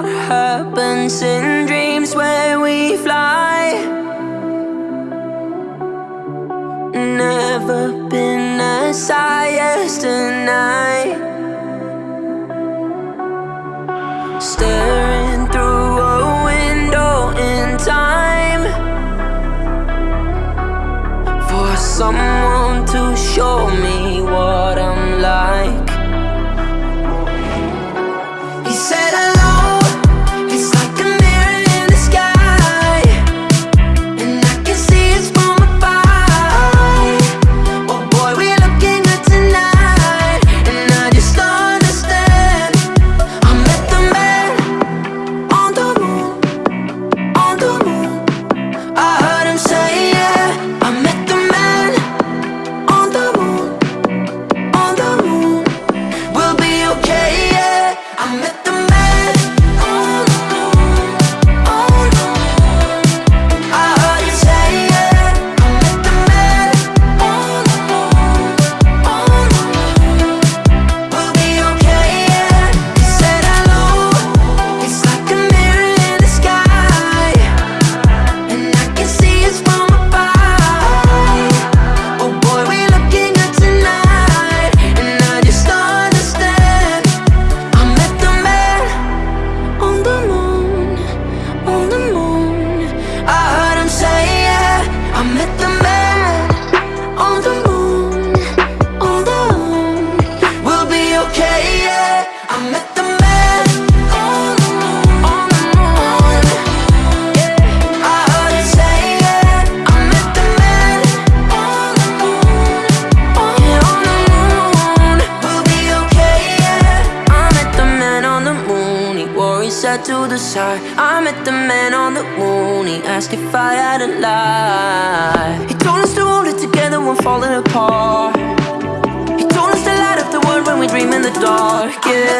what happens in dreams where we fly? Never been as high as tonight Staring through a window in time For someone to show me what I'm like. to the side? I met the man on the moon. He asked if I had a lie. He told us to hold it together when falling apart. He told us to light up the world when we dream in the dark, yeah.